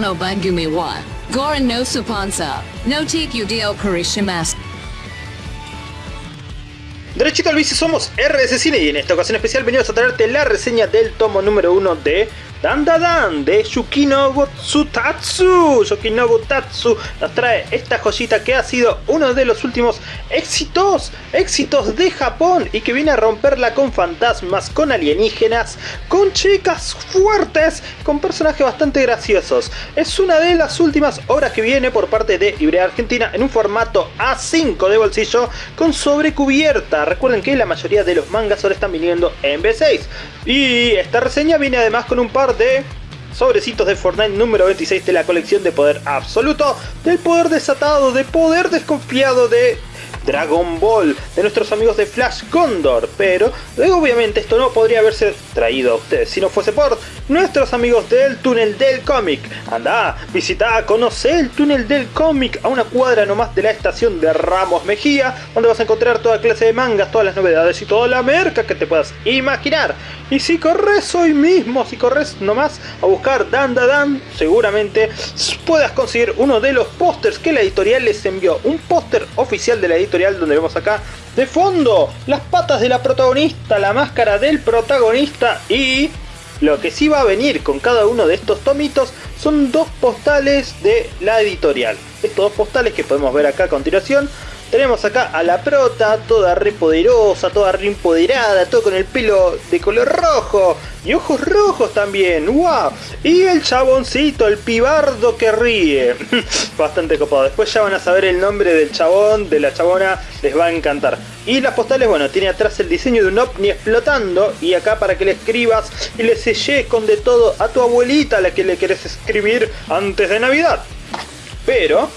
No Bangumi wa, Goran no Supansa, no Tikudeo Kurishimasu. Derechito al somos RS Cine y en esta ocasión especial venimos a traerte la reseña del tomo número 1 de Dan Dan de Yukino Tatsu. Yukino Tatsu nos trae esta joyita que ha sido uno de los últimos éxitos, éxitos de Japón y que viene a romperla con fantasmas, con alienígenas, con chicas fuertes, con personajes bastante graciosos. Es una de las últimas obras que viene por parte de Ibrea Argentina en un formato A5 de bolsillo con sobrecubierta. Recuerden que la mayoría de los mangas ahora están viniendo en B6. Y esta reseña viene además con un par de sobrecitos de Fortnite número 26 de la colección de poder absoluto, del poder desatado, de poder desconfiado de Dragon Ball, de nuestros amigos de Flash Condor, pero luego obviamente esto no podría haberse traído a ustedes si no fuese por nuestros amigos del túnel del cómic. Anda, visita, conoce el túnel del cómic a una cuadra nomás de la estación de Ramos Mejía, donde vas a encontrar toda clase de mangas, todas las novedades y toda la merca que te puedas imaginar. Y si corres hoy mismo, si corres nomás a buscar Dan Dan, seguramente puedas conseguir uno de los pósters que la editorial les envió. Un póster oficial de la editorial donde vemos acá de fondo las patas de la protagonista, la máscara del protagonista y lo que sí va a venir con cada uno de estos tomitos son dos postales de la editorial. Estos dos postales que podemos ver acá a continuación tenemos acá a la prota, toda re poderosa, toda re empoderada, todo con el pelo de color rojo y ojos rojos también, ¡wow! Y el chaboncito, el pibardo que ríe, bastante copado. Después ya van a saber el nombre del chabón, de la chabona, les va a encantar. Y las postales, bueno, tiene atrás el diseño de un ovni explotando y acá para que le escribas y le selles con de todo a tu abuelita a la que le querés escribir antes de Navidad. Pero,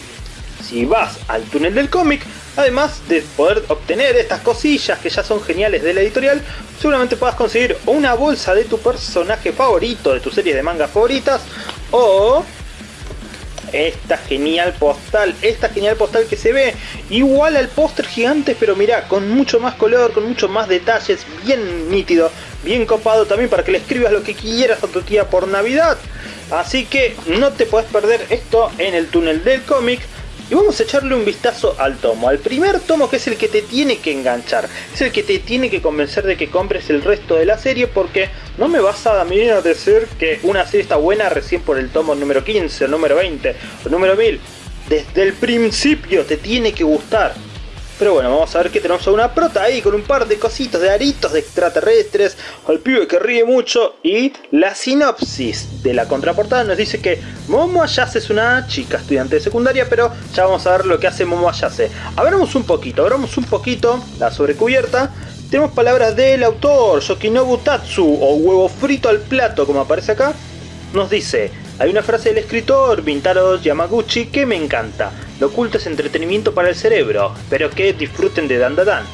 si vas al túnel del cómic, Además de poder obtener estas cosillas que ya son geniales de la editorial, seguramente puedas conseguir una bolsa de tu personaje favorito, de tu serie de mangas favoritas, o esta genial postal, esta genial postal que se ve igual al póster gigante, pero mira, con mucho más color, con mucho más detalles, bien nítido, bien copado también para que le escribas lo que quieras a tu tía por Navidad. Así que no te puedes perder esto en el túnel del cómic. Y vamos a echarle un vistazo al tomo, al primer tomo que es el que te tiene que enganchar, es el que te tiene que convencer de que compres el resto de la serie porque no me vas a, a decir que una serie está buena recién por el tomo número 15, o número 20, o número 1000. Desde el principio te tiene que gustar. Pero bueno, vamos a ver que tenemos a una prota ahí con un par de cositos de aritos de extraterrestres, al pibe que ríe mucho y la sinopsis de la contraportada nos dice que Momo Ayase es una chica estudiante de secundaria, pero ya vamos a ver lo que hace Momo Ayase. Abramos un poquito, abramos un poquito la sobrecubierta. Tenemos palabras del autor, Yokinobu Tatsu, o huevo frito al plato, como aparece acá. Nos dice, hay una frase del escritor Bintaro Yamaguchi que me encanta. Lo oculto es entretenimiento para el cerebro. Espero que disfruten de Dan Dan.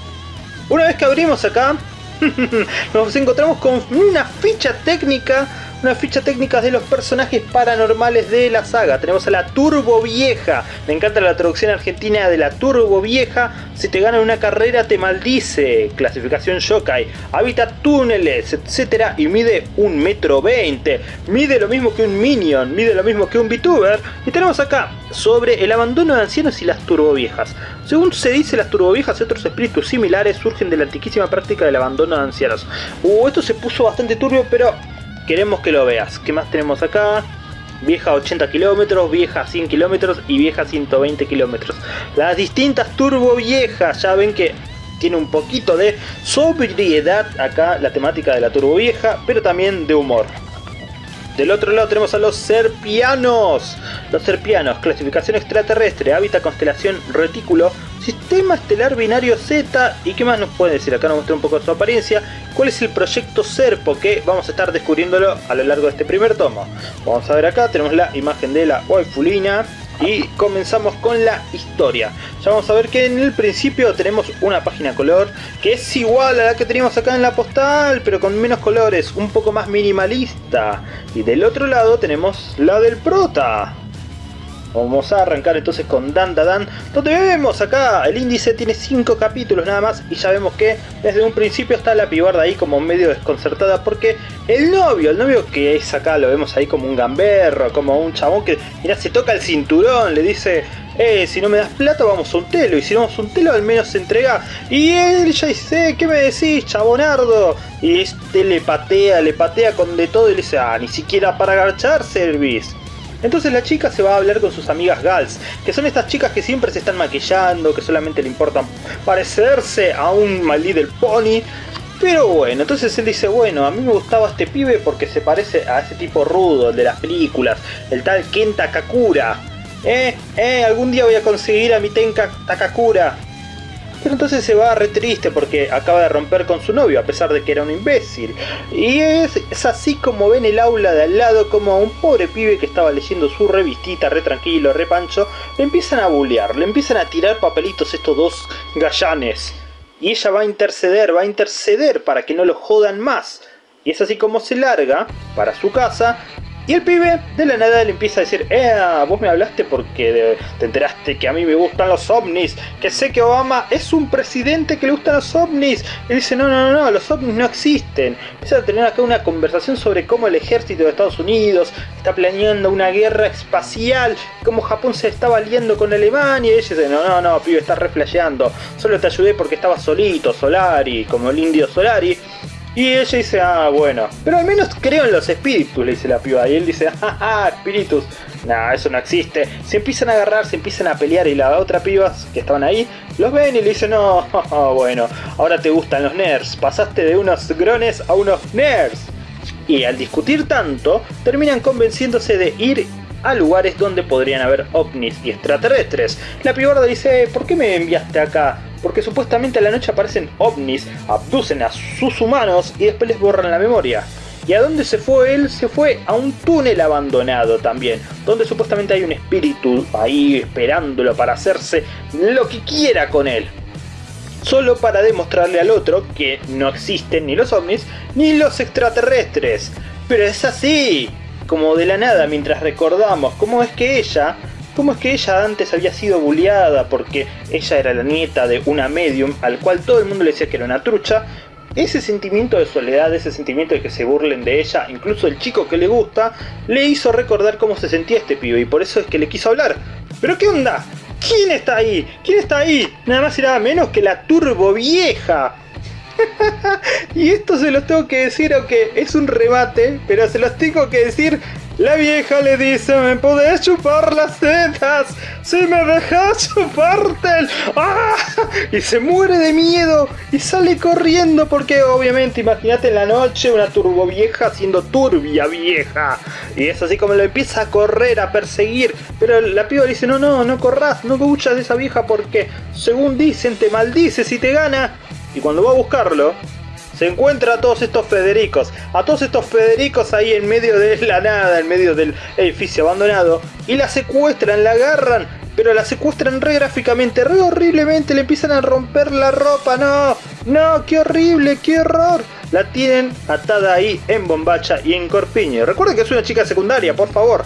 Una vez que abrimos acá, nos encontramos con una ficha técnica una ficha técnica de los personajes paranormales de la saga. Tenemos a la Turbo Vieja. Me encanta la traducción argentina de la Turbo Vieja. Si te ganan una carrera te maldice. Clasificación Shokai. Habita túneles, etc. Y mide un metro veinte. Mide lo mismo que un Minion. Mide lo mismo que un VTuber. Y tenemos acá sobre el abandono de ancianos y las Turbo Viejas. Según se dice, las Turbo Viejas y otros espíritus similares surgen de la antiquísima práctica del abandono de ancianos. Uh, esto se puso bastante turbio, pero queremos que lo veas. ¿Qué más tenemos acá? Vieja 80 kilómetros, vieja 100 kilómetros y vieja 120 kilómetros. Las distintas turbo viejas, ya ven que tiene un poquito de sobriedad acá la temática de la turbo vieja, pero también de humor. Del otro lado tenemos a los serpianos. Los serpianos, clasificación extraterrestre, hábitat constelación retículo, sistema estelar binario Z. ¿Y qué más nos puede decir? Acá nos muestra un poco su apariencia. ¿Cuál es el proyecto Serpo? Que vamos a estar descubriéndolo a lo largo de este primer tomo. Vamos a ver acá, tenemos la imagen de la waifulina y comenzamos con la historia. Ya vamos a ver que en el principio tenemos una página color que es igual a la que teníamos acá en la postal, pero con menos colores, un poco más minimalista. Y del otro lado tenemos la del prota. Vamos a arrancar entonces con Dan Da Dan, donde vemos acá, el índice tiene 5 capítulos nada más y ya vemos que desde un principio está la pibarda ahí como medio desconcertada porque el novio, el novio que es acá, lo vemos ahí como un gamberro, como un chabón que, mira, se toca el cinturón, le dice, eh, si no me das plata vamos a un telo, y si no vamos a un telo al menos se entrega. Y él ya dice, ¿qué me decís, chabonardo? Y este le patea, le patea con de todo y le dice, ah, ni siquiera para agachar servis. Entonces la chica se va a hablar con sus amigas Gals, que son estas chicas que siempre se están maquillando, que solamente le importan parecerse a un My Little Pony. Pero bueno, entonces él dice, bueno, a mí me gustaba este pibe porque se parece a ese tipo rudo, el de las películas, el tal Kenta Kakura. Eh, eh, algún día voy a conseguir a mi Tenka Takakura. Pero entonces se va re triste porque acaba de romper con su novio a pesar de que era un imbécil. Y es, así como ven el aula de al lado como a un pobre pibe que estaba leyendo su revistita re tranquilo, re pancho, le empiezan a bullear, le empiezan a tirar papelitos estos dos gallanes. Y ella va a interceder, va a interceder para que no lo jodan más. Y es así como se larga para su casa y el pibe de la nada le empieza a decir, eh, vos me hablaste porque te enteraste que a mí me gustan los ovnis, que sé que Obama es un presidente que le gustan los ovnis. Y dice, no, no, no, los ovnis no existen. Empieza a tener acá una conversación sobre cómo el ejército de Estados Unidos está planeando una guerra espacial, cómo Japón se está valiendo con Alemania. Y ella dice, no, no, no, pibe, estás reflejeando. Solo te ayudé porque estaba solito, Solari, como el indio Solari. Y ella dice, ah, bueno, pero al menos creo en los espíritus, le dice la piba. Y él dice, ah, ah espíritus. Nah, eso no existe. Se empiezan a agarrar, se empiezan a pelear y la otra piba que estaban ahí los ven y le dicen, no, bueno, ahora te gustan los nerds. Pasaste de unos grones a unos nerds. Y al discutir tanto, terminan convenciéndose de ir a lugares donde podrían haber ovnis y extraterrestres. La pibarda dice, ¿por qué me enviaste acá? porque supuestamente a la noche aparecen ovnis, abducen a sus humanos y después les borran la memoria. ¿Y a dónde se fue él? Se fue a un túnel abandonado también, donde supuestamente hay un espíritu ahí esperándolo para hacerse lo que quiera con él. Solo para demostrarle al otro que no existen ni los ovnis ni los extraterrestres. Pero es así, como de la nada mientras recordamos cómo es que ella cómo es que ella antes había sido bulliada porque ella era la nieta de una medium al cual todo el mundo le decía que era una trucha. Ese sentimiento de soledad, ese sentimiento de que se burlen de ella, incluso el chico que le gusta, le hizo recordar cómo se sentía este pibe y por eso es que le quiso hablar. ¿Pero qué onda? ¿Quién está ahí? ¿Quién está ahí? Nada más y nada menos que la turbo vieja. y esto se los tengo que decir, aunque es un remate, pero se los tengo que decir la vieja le dice, ¿me podés chupar las tetas? Si me dejas chuparte ¡Ah! Y se muere de miedo y sale corriendo porque obviamente, imagínate en la noche una turbo vieja siendo turbia vieja. Y es así como lo empieza a correr, a perseguir. Pero la piba le dice, no, no, no corras, no huyas de esa vieja porque según dicen te maldice si te gana. Y cuando va a buscarlo, se encuentra a todos estos Federicos, a todos estos Federicos ahí en medio de la nada, en medio del edificio abandonado, y la secuestran, la agarran, pero la secuestran re gráficamente, re horriblemente, le empiezan a romper la ropa, no, no, qué horrible, qué horror. La tienen atada ahí en bombacha y en corpiño. Recuerden que es una chica secundaria, por favor.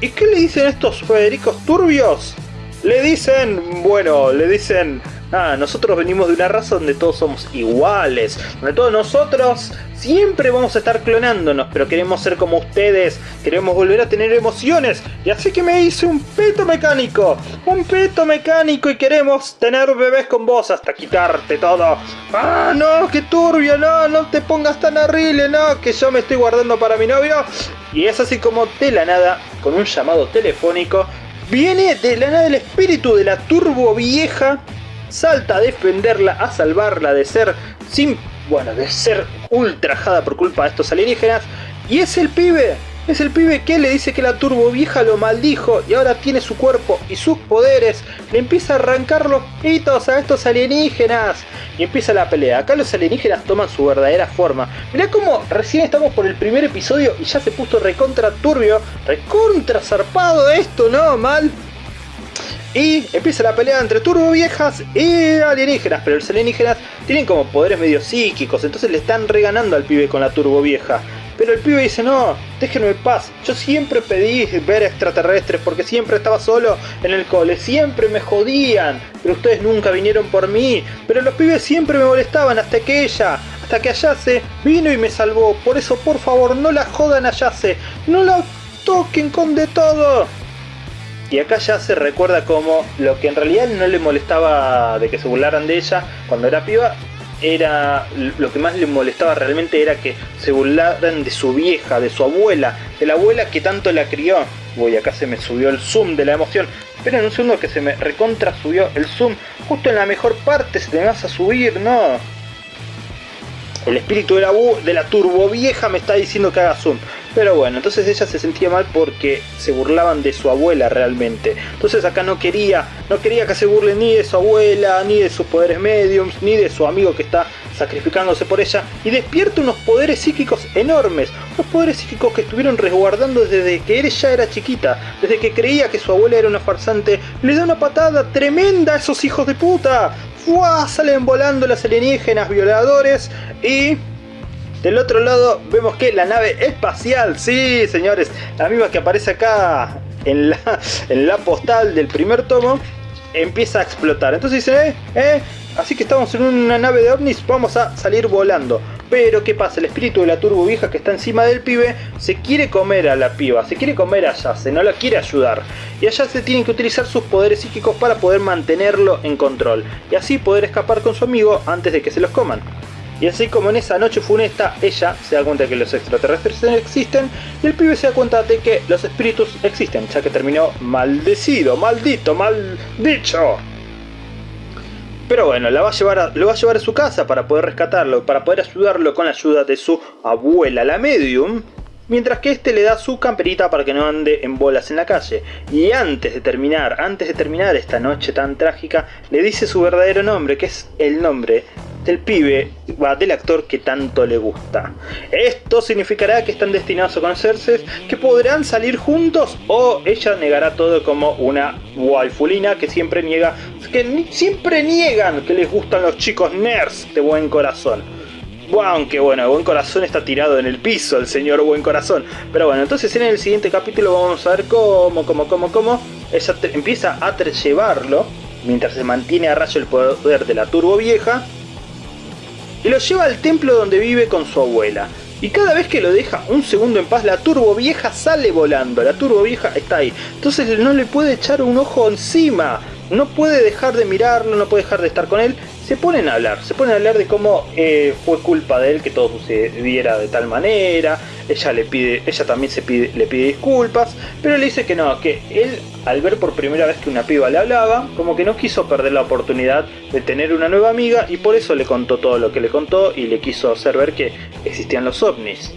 ¿Y qué le dicen estos Federicos turbios? Le dicen, bueno, le dicen Ah, nosotros venimos de una raza donde todos somos iguales, donde todos nosotros siempre vamos a estar clonándonos, pero queremos ser como ustedes, queremos volver a tener emociones, y así que me hice un peto mecánico, un peto mecánico y queremos tener bebés con vos hasta quitarte todo. Ah, no, qué turbio, no, no te pongas tan horrible, no, que yo me estoy guardando para mi novio. Y es así como de la nada, con un llamado telefónico, viene de la nada el espíritu de la turbo vieja salta a defenderla, a salvarla de ser sin, bueno, de ser ultrajada por culpa de estos alienígenas. Y es el pibe, es el pibe que le dice que la turbo vieja lo maldijo y ahora tiene su cuerpo y sus poderes. Le empieza a arrancar los pitos a estos alienígenas. Y empieza la pelea. Acá los alienígenas toman su verdadera forma. Mirá cómo recién estamos por el primer episodio y ya se puso recontra turbio, recontra zarpado esto, ¿no? Mal. Y empieza la pelea entre turbo viejas y alienígenas, pero los alienígenas tienen como poderes medio psíquicos, entonces le están reganando al pibe con la turbo vieja. Pero el pibe dice, no, déjenme en paz. Yo siempre pedí ver extraterrestres porque siempre estaba solo en el cole. Siempre me jodían. Pero ustedes nunca vinieron por mí. Pero los pibes siempre me molestaban hasta que ella, hasta que Ayase vino y me salvó. Por eso, por favor, no la jodan Ayase. No la toquen con de todo. Y acá ya se recuerda como lo que en realidad no le molestaba de que se burlaran de ella cuando era piba, era lo que más le molestaba realmente era que se burlaran de su vieja, de su abuela, de la abuela que tanto la crió. Uy, acá se me subió el zoom de la emoción. Esperen un segundo que se me recontra subió el zoom. Justo en la mejor parte se te vas a subir, no. El espíritu de la, de la turbo vieja me está diciendo que haga zoom. Pero bueno, entonces ella se sentía mal porque se burlaban de su abuela realmente. Entonces acá no quería, no quería que se burlen ni de su abuela, ni de sus poderes mediums, ni de su amigo que está sacrificándose por ella. Y despierta unos poderes psíquicos enormes. Unos poderes psíquicos que estuvieron resguardando desde que ella era chiquita. Desde que creía que su abuela era una farsante. Le da una patada tremenda a esos hijos de puta. ¡Fua! Salen volando las alienígenas violadores y del otro lado vemos que la nave espacial, sí señores, la misma que aparece acá en la, en la postal del primer tomo, empieza a explotar. Entonces dice, eh, eh, así que estamos en una nave de ovnis, vamos a salir volando. Pero ¿qué pasa? El espíritu de la turbo vieja que está encima del pibe se quiere comer a la piba, se quiere comer a Yase, no la quiere ayudar. Y a Yase tienen que utilizar sus poderes psíquicos para poder mantenerlo en control. Y así poder escapar con su amigo antes de que se los coman. Y así como en esa noche funesta, ella se da cuenta de que los extraterrestres existen y el pibe se da cuenta de que los espíritus existen, ya que terminó maldecido, maldito, mal dicho. Pero bueno, la va a llevar lo va a llevar a su casa para poder rescatarlo, para poder ayudarlo con la ayuda de su abuela, la medium, mientras que este le da su camperita para que no ande en bolas en la calle. Y antes de terminar, antes de terminar esta noche tan trágica, le dice su verdadero nombre, que es el nombre del pibe, va, del actor que tanto le gusta. Esto significará que están destinados a conocerse, que podrán salir juntos o ella negará todo como una waifulina que siempre niega, que siempre niegan que les gustan los chicos nerds de buen corazón. Aunque bueno, Buen Corazón está tirado en el piso, el señor Buen Corazón. Pero bueno, entonces en el siguiente capítulo vamos a ver cómo, cómo, cómo, cómo ella empieza a llevarlo, mientras se mantiene a rayo el poder de la turbo vieja, y lo lleva al templo donde vive con su abuela. Y cada vez que lo deja un segundo en paz, la turbo vieja sale volando. La turbo vieja está ahí. Entonces no le puede echar un ojo encima. No puede dejar de mirarlo, no puede dejar de estar con él se ponen a hablar, se ponen a hablar de cómo eh, fue culpa de él que todo sucediera de tal manera, ella le pide, ella también se pide, le pide disculpas, pero le dice que no, que él al ver por primera vez que una piba le hablaba, como que no quiso perder la oportunidad de tener una nueva amiga y por eso le contó todo lo que le contó y le quiso hacer ver que existían los ovnis.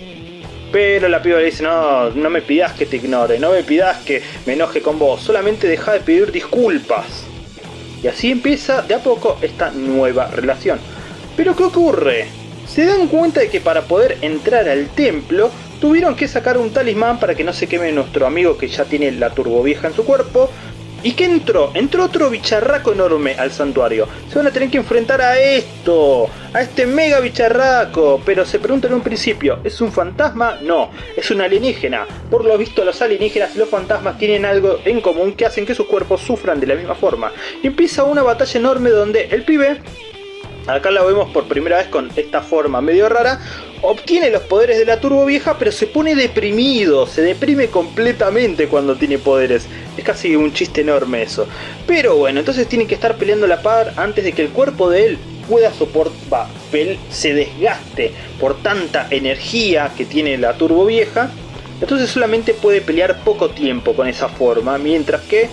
Pero la piba le dice, no, no me pidas que te ignore, no me pidas que me enoje con vos, solamente deja de pedir disculpas. Y así empieza de a poco esta nueva relación. Pero ¿qué ocurre? Se dan cuenta de que para poder entrar al templo tuvieron que sacar un talismán para que no se queme nuestro amigo que ya tiene la turbovieja en su cuerpo ¿Y qué entró? Entró otro bicharraco enorme al santuario. Se van a tener que enfrentar a esto, a este mega bicharraco. Pero se pregunta en un principio, ¿es un fantasma? No, es un alienígena. Por lo visto los alienígenas y los fantasmas tienen algo en común que hacen que sus cuerpos sufran de la misma forma. Y empieza una batalla enorme donde el pibe Acá la vemos por primera vez con esta forma medio rara. Obtiene los poderes de la turbo vieja, pero se pone deprimido. Se deprime completamente cuando tiene poderes. Es casi un chiste enorme eso. Pero bueno, entonces tiene que estar peleando la par antes de que el cuerpo de él pueda soportar, se desgaste por tanta energía que tiene la turbo vieja. Entonces solamente puede pelear poco tiempo con esa forma, mientras que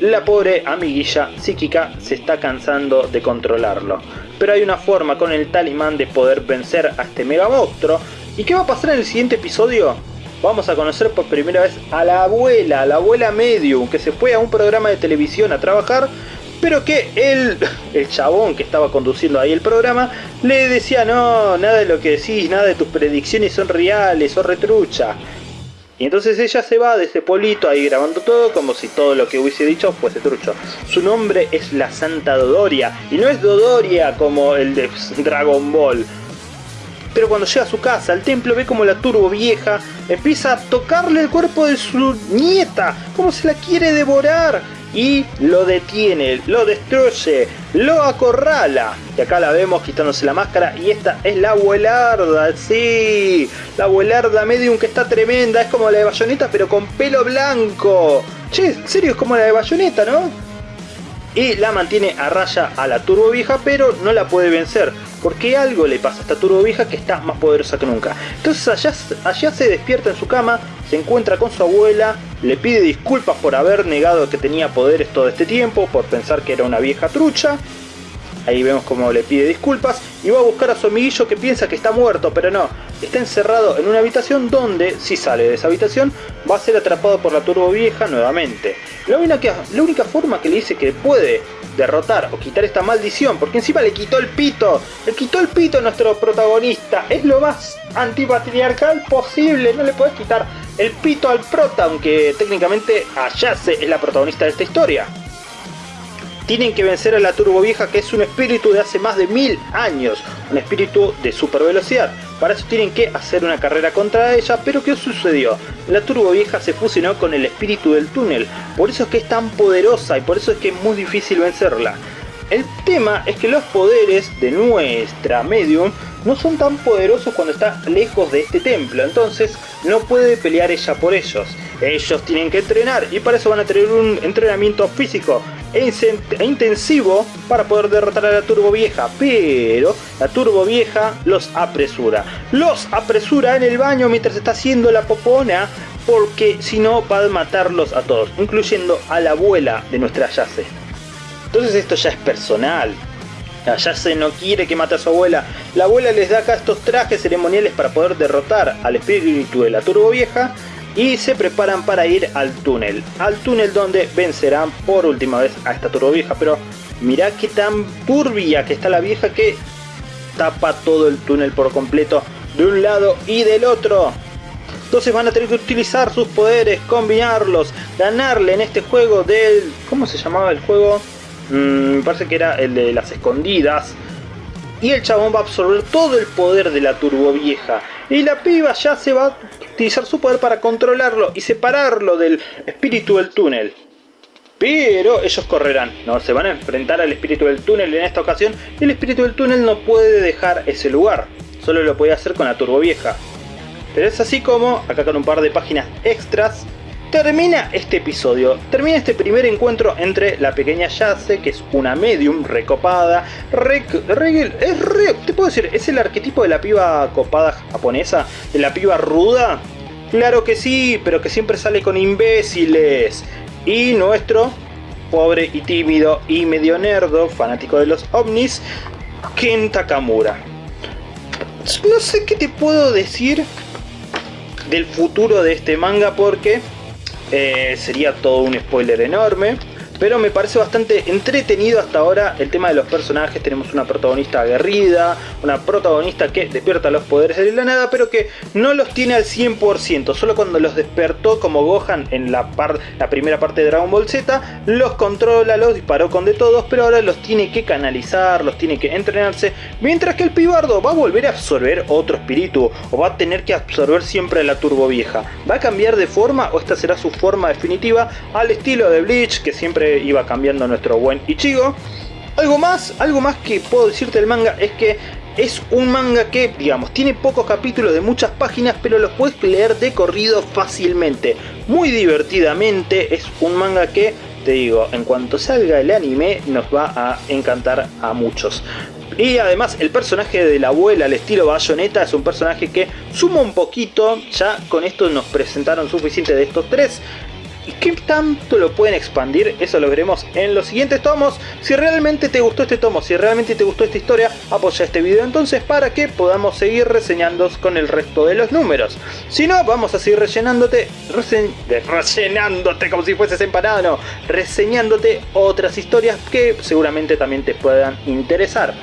la pobre amiguilla psíquica se está cansando de controlarlo. Pero hay una forma con el talismán de poder vencer a este mega monstruo. ¿Y qué va a pasar en el siguiente episodio? Vamos a conocer por primera vez a la abuela, a la abuela medium, que se fue a un programa de televisión a trabajar, pero que el, el chabón que estaba conduciendo ahí el programa le decía, no, nada de lo que decís, nada de tus predicciones son reales, son retrucha. Y entonces ella se va de ese polito ahí grabando todo como si todo lo que hubiese dicho fuese trucho. Su nombre es la Santa Dodoria y no es Dodoria como el de Dragon Ball. Pero cuando llega a su casa, al templo, ve como la turbo vieja empieza a tocarle el cuerpo de su nieta, como se la quiere devorar y lo detiene, lo destruye, lo acorrala. Y acá la vemos quitándose la máscara y esta es la abuelarda, sí, la abuelarda medium que está tremenda, es como la de Bayonetta pero con pelo blanco. Che, en serio es como la de Bayonetta, ¿no? Y la mantiene a raya a la turbo vieja pero no la puede vencer. Porque algo le pasa a esta turbo vieja que está más poderosa que nunca. Entonces allá, se despierta en su cama, se encuentra con su abuela, le pide disculpas por haber negado que tenía poderes todo este tiempo, por pensar que era una vieja trucha. Ahí vemos como le pide disculpas y va a buscar a su amiguillo que piensa que está muerto, pero no. Está encerrado en una habitación donde, si sale de esa habitación, va a ser atrapado por la turbo vieja nuevamente. La única forma que le dice que puede derrotar o quitar esta maldición, porque encima le quitó el pito, le quitó el pito a nuestro protagonista, es lo más antipatriarcal posible, no le puedes quitar el pito al prota, aunque técnicamente Ayase es la protagonista de esta historia. Tienen que vencer a la Turbo Vieja que es un espíritu de hace más de mil años, un espíritu de super velocidad. Para eso tienen que hacer una carrera contra ella, pero ¿qué sucedió? La Turbo Vieja se fusionó con el espíritu del túnel, por eso es que es tan poderosa y por eso es que es muy difícil vencerla. El tema es que los poderes de nuestra medium no son tan poderosos cuando está lejos de este templo, entonces no puede pelear ella por ellos. Ellos tienen que entrenar y para eso van a tener un entrenamiento físico e, intensivo para poder derrotar a la turbo vieja, pero la turbo vieja los apresura. Los apresura en el baño mientras está haciendo la popona porque si no va a matarlos a todos, incluyendo a la abuela de nuestra Yase. Entonces esto ya es personal, Ayase no quiere que mate a su abuela. La abuela les da acá estos trajes ceremoniales para poder derrotar al espíritu de la turbo vieja y se preparan para ir al túnel. Al túnel donde vencerán por última vez a esta turbo vieja. Pero mirá qué tan turbia que está la vieja que tapa todo el túnel por completo de un lado y del otro. Entonces van a tener que utilizar sus poderes, combinarlos, ganarle en este juego del... ¿Cómo se llamaba el juego? Mm, me parece que era el de las escondidas. Y el chabón va a absorber todo el poder de la turbo vieja. Y la piba ya se va a utilizar su poder para controlarlo y separarlo del espíritu del túnel. Pero ellos correrán, no se van a enfrentar al espíritu del túnel en esta ocasión. Y el espíritu del túnel no puede dejar ese lugar. Solo lo puede hacer con la turbo vieja. Pero es así como, acá con un par de páginas extras, termina este episodio, termina este primer encuentro entre la pequeña Yase, que es una medium recopada, re, es te puedo decir, es el arquetipo de la piba copada japonesa, de la piba ruda, claro que sí, pero que siempre sale con imbéciles, y nuestro pobre y tímido y medio nerdo, fanático de los ovnis, Ken Takamura. No sé qué te puedo decir del futuro de este manga porque eh, sería todo un spoiler enorme. Pero me parece bastante entretenido hasta ahora el tema de los personajes. Tenemos una protagonista aguerrida, una protagonista que despierta los poderes de la nada, pero que no los tiene al 100%. Solo cuando los despertó como Gohan en la, primera parte de Dragon Ball Z, los controla, los disparó con de todos, pero ahora los tiene que canalizar, los tiene que entrenarse. Mientras que el pibardo va a volver a absorber otro espíritu, o va a tener que absorber siempre la turbo vieja. ¿Va a cambiar de forma o esta será su forma definitiva al estilo de Bleach, que siempre iba cambiando nuestro buen Ichigo. Algo más, algo más que puedo decirte del manga es que es un manga que, digamos, tiene pocos capítulos de muchas páginas, pero los puedes leer de corrido fácilmente, muy divertidamente. Es un manga que, te digo, en cuanto salga el anime, nos va a encantar a muchos. Y además el personaje de la abuela al estilo Bayonetta es un personaje que suma un poquito, ya con esto nos presentaron suficiente de estos tres. ¿Y qué tanto lo pueden expandir? Eso lo veremos en los siguientes tomos. Si realmente te gustó este tomo, si realmente te gustó esta historia, apoya este video entonces para que podamos seguir reseñando con el resto de los números. Si no, vamos a seguir rellenándote, rellenándote como si fueses empanado, no, reseñándote otras historias que seguramente también te puedan interesar.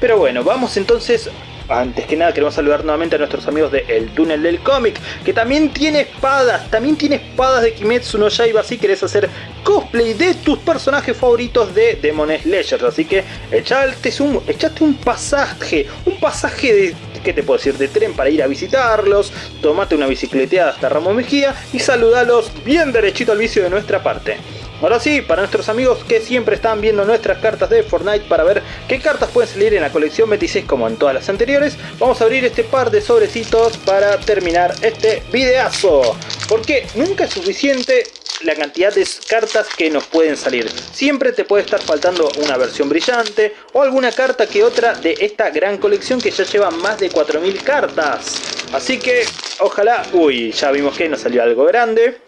Pero bueno, vamos entonces antes que nada queremos saludar nuevamente a nuestros amigos de El Túnel del Cómic, que también tiene espadas, también tiene espadas de Kimetsu no Yaiba si querés hacer cosplay de tus personajes favoritos de Demon Slayer. Así que echate un, echate un pasaje, un pasaje de ¿qué te puedo decir? De tren para ir a visitarlos, tomate una bicicleteada hasta Ramón Mejía y saludalos bien derechito al vicio de nuestra parte. Ahora sí, para nuestros amigos que siempre están viendo nuestras cartas de Fortnite para ver qué cartas pueden salir en la colección 26 como en todas las anteriores, vamos a abrir este par de sobrecitos para terminar este videazo. Porque nunca es suficiente la cantidad de cartas que nos pueden salir. Siempre te puede estar faltando una versión brillante o alguna carta que otra de esta gran colección que ya lleva más de 4000 cartas. Así que ojalá... Uy, ya vimos que nos salió algo grande.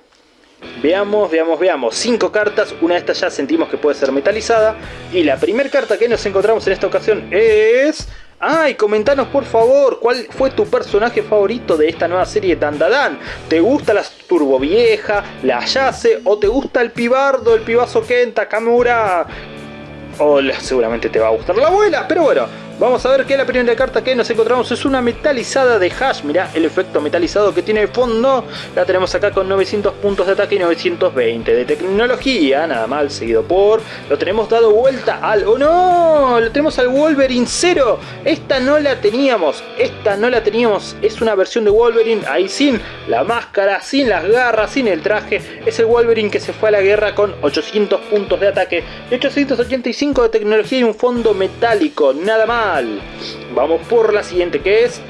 Veamos, veamos, veamos. Cinco cartas, una de estas ya sentimos que puede ser metalizada. Y la primera carta que nos encontramos en esta ocasión es... Ay, comentanos por favor, ¿cuál fue tu personaje favorito de esta nueva serie de Dandadan? ¿Te gusta la Turbo Vieja, la Yase o te gusta el pibardo, el pibazo Kenta, Kamura? O seguramente te va a gustar la abuela, pero bueno, Vamos a ver que la primera carta que nos encontramos es una metalizada de Hash. Mirá el efecto metalizado que tiene de fondo. La tenemos acá con 900 puntos de ataque y 920 de tecnología. Nada mal, seguido por... Lo tenemos dado vuelta al... ¡Oh no! Lo tenemos al Wolverine 0. Esta no la teníamos. Esta no la teníamos. Es una versión de Wolverine ahí sin la máscara, sin las garras, sin el traje. Es el Wolverine que se fue a la guerra con 800 puntos de ataque y 885 de tecnología y un fondo metálico. Nada más. Vamos por la siguiente que es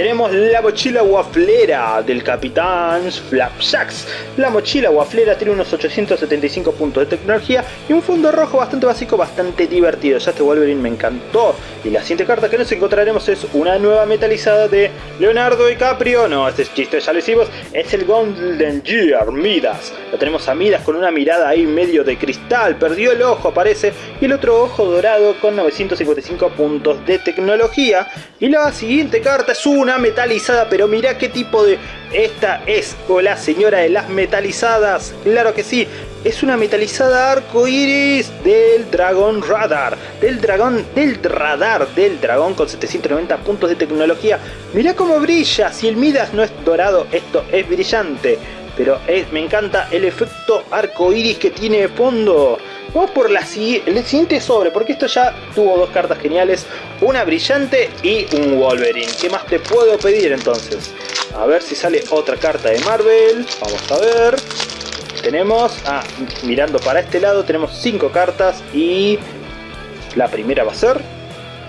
tenemos la mochila waflera del Capitán Flapjacks. La mochila waflera tiene unos 875 puntos de tecnología y un fondo rojo bastante básico, bastante divertido. Ya este Wolverine me encantó. Y la siguiente carta que nos encontraremos es una nueva metalizada de Leonardo DiCaprio. No, este chiste ya lo hicimos. Es el Golden Gear Midas. Lo tenemos a Midas con una mirada ahí medio de cristal. Perdió el ojo, parece. Y el otro ojo dorado con 955 puntos de tecnología. Y la siguiente carta es una metalizada, pero mira qué tipo de... Esta es o la señora de las metalizadas, claro que sí, es una metalizada arco iris del Dragon Radar, del dragón, del radar del dragón con 790 puntos de tecnología. Mira cómo brilla, si el Midas no es dorado, esto es brillante, pero es, me encanta el efecto arco iris que tiene de fondo. Vamos por la, el siguiente sobre, porque esto ya tuvo dos cartas geniales, una brillante y un Wolverine. ¿Qué más te puedo pedir entonces? A ver si sale otra carta de Marvel, vamos a ver. Tenemos, ah, mirando para este lado, tenemos cinco cartas y la primera va a ser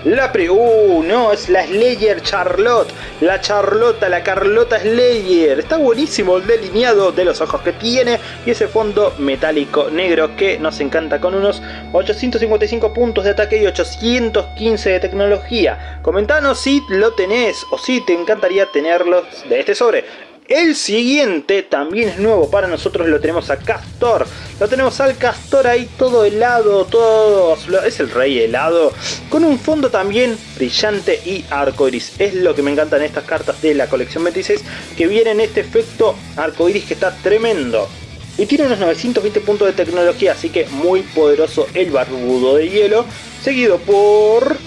la pre... Uh, no, es la Slayer Charlotte. La Charlota, la Carlota Slayer. Está buenísimo el delineado de los ojos que tiene. Y ese fondo metálico negro que nos encanta con unos 855 puntos de ataque y 815 de tecnología. Comentanos si lo tenés o si te encantaría tenerlos de este sobre. El siguiente también es nuevo para nosotros, lo tenemos a Castor. Lo tenemos al Castor ahí todo helado, todo... Es el rey helado. Con un fondo también brillante y arcoiris. Es lo que me encantan estas cartas de la colección 26. Que vienen este efecto arcoiris que está tremendo. Y tiene unos 920 puntos de tecnología, así que muy poderoso el barbudo de hielo. Seguido por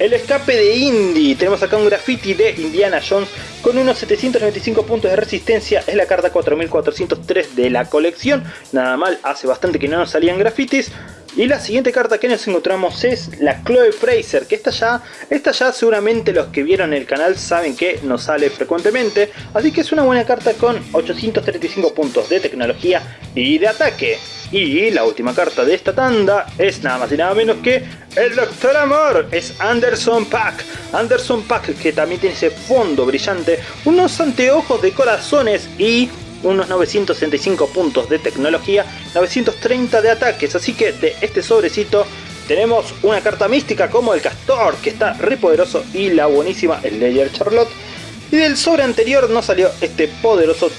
el escape de Indy. Tenemos acá un graffiti de Indiana Jones con unos 795 puntos de resistencia. Es la carta 4403 de la colección. Nada mal, hace bastante que no nos salían grafitis. Y la siguiente carta que nos encontramos es la Chloe Fraser, que esta ya, esta ya seguramente los que vieron el canal saben que nos sale frecuentemente, así que es una buena carta con 835 puntos de tecnología y de ataque. Y la última carta de esta tanda es nada más y nada menos que el Doctor Amor, es Anderson Pack. Anderson Pack que también tiene ese fondo brillante, unos anteojos de corazones y unos 965 puntos de tecnología, 930 de ataques, así que de este sobrecito tenemos una carta mística como el Castor, que está re poderoso, y la buenísima Slayer Charlotte, y del sobre anterior nos salió este poderoso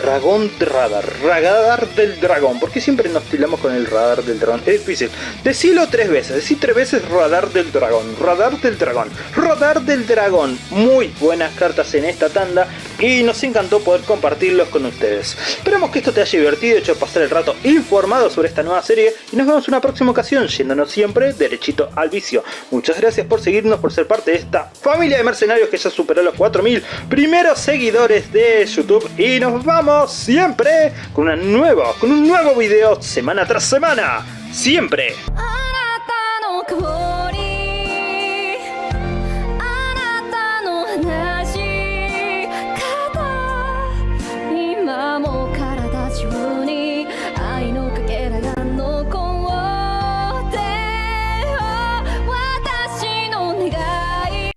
dragón radar, radar del dragón. Porque siempre nos tiramos con el radar del dragón. Es difícil. Decilo tres veces. Decí tres veces radar del dragón. Radar del dragón. Radar del dragón. Muy buenas cartas en esta tanda. y nos encantó poder compartirlos con ustedes. Esperamos que esto te haya divertido, hecho pasar el rato informado sobre esta nueva serie y nos vemos en una próxima ocasión, yéndonos siempre derechito al vicio. Muchas gracias por seguirnos, por ser parte de esta familia de mercenarios que ya superó los 4000 primeros seguidores de YouTube y nos vamos siempre con una nueva, con un nuevo video semana tras semana. Siempre.